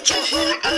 Put your head!